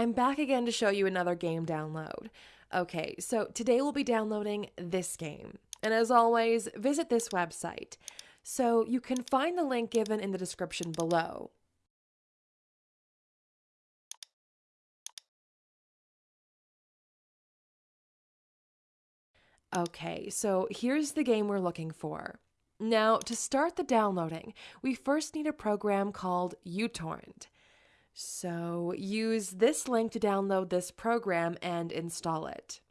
I'm back again to show you another game download. Okay, so today we'll be downloading this game. And as always, visit this website. So you can find the link given in the description below. Okay, so here's the game we're looking for. Now, to start the downloading, we first need a program called uTorrent. So use this link to download this program and install it.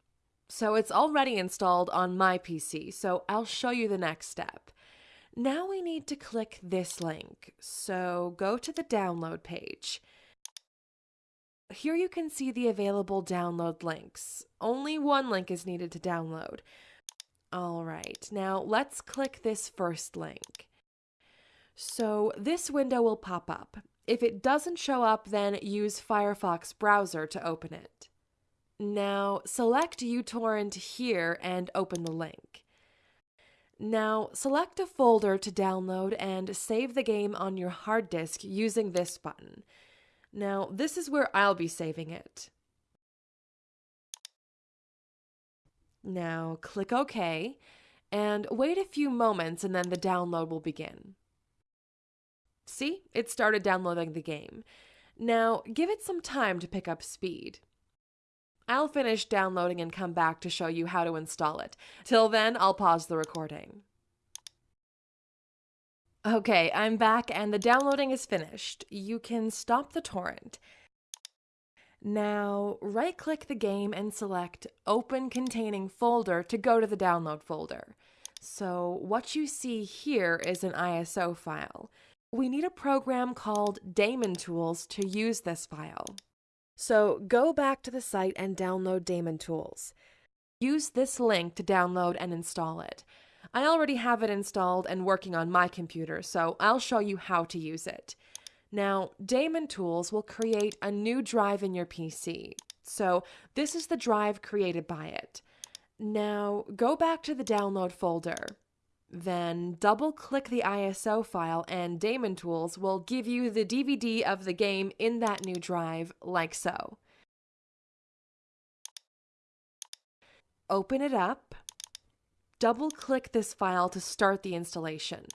So it's already installed on my PC, so I'll show you the next step. Now we need to click this link. So go to the download page. Here you can see the available download links. Only one link is needed to download. All right, now let's click this first link. So this window will pop up. If it doesn't show up, then use Firefox browser to open it. Now select uTorrent here and open the link. Now select a folder to download and save the game on your hard disk using this button. Now this is where I'll be saving it. Now click OK and wait a few moments and then the download will begin. See, it started downloading the game. Now, give it some time to pick up speed. I'll finish downloading and come back to show you how to install it. Till then, I'll pause the recording. Okay, I'm back and the downloading is finished. You can stop the torrent. Now, right click the game and select Open Containing Folder to go to the download folder. So, what you see here is an ISO file we need a program called Daemon Tools to use this file. So go back to the site and download Daemon Tools. Use this link to download and install it. I already have it installed and working on my computer, so I'll show you how to use it. Now, Daemon Tools will create a new drive in your PC. So this is the drive created by it. Now, go back to the download folder. Then double click the ISO file and Daemon Tools will give you the DVD of the game in that new drive, like so. Open it up. Double click this file to start the installation.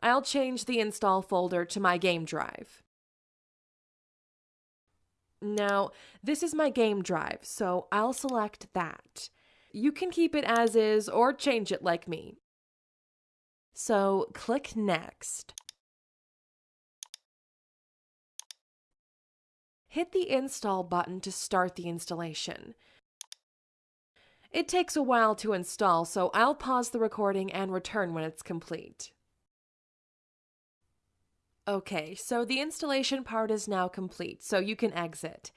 I'll change the install folder to my game drive. Now, this is my game drive, so I'll select that. You can keep it as is or change it like me. So click Next. Hit the Install button to start the installation. It takes a while to install, so I'll pause the recording and return when it's complete. Okay, so the installation part is now complete, so you can exit.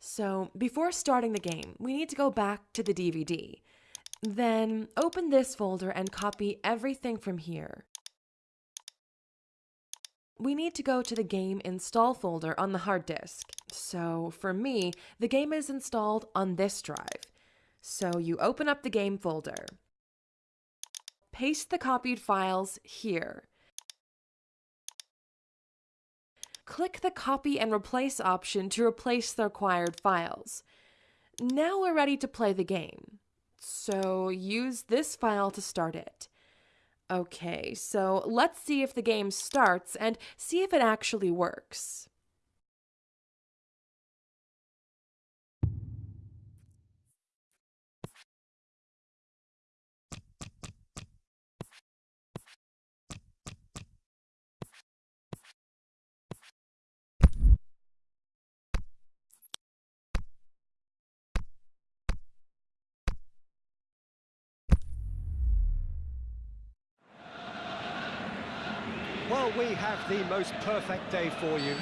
So before starting the game, we need to go back to the DVD. Then open this folder and copy everything from here. We need to go to the game install folder on the hard disk. So for me, the game is installed on this drive. So you open up the game folder. Paste the copied files here. Click the Copy and Replace option to replace the required files. Now we're ready to play the game. So use this file to start it. Okay, so let's see if the game starts and see if it actually works. Well, we have the most perfect day for you.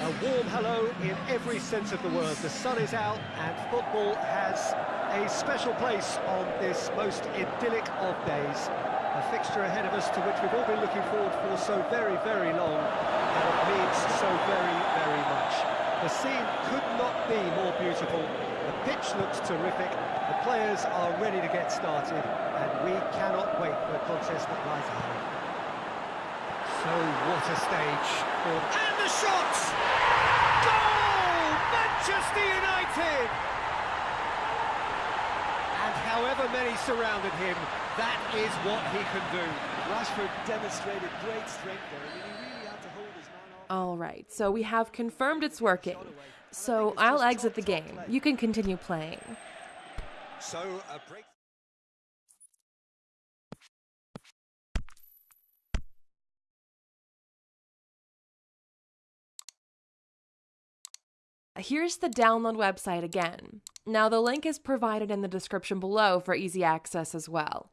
A warm hello in every sense of the word. The sun is out and football has a special place on this most idyllic of days. A fixture ahead of us to which we've all been looking forward for so very, very long, and it means so very, very much. The scene could not be more beautiful. The pitch looks terrific. The players are ready to get started, and we cannot wait for the contest that lies ahead. So stage. And the shot! Goal! Manchester United! And however many surrounded him, that is what he can do. Rashford demonstrated great strength there. I mean, he really had to hold his man off. All right, so we have confirmed it's working. So I'll exit the game. You can continue playing. So a break. Here's the download website again. Now, the link is provided in the description below for easy access as well.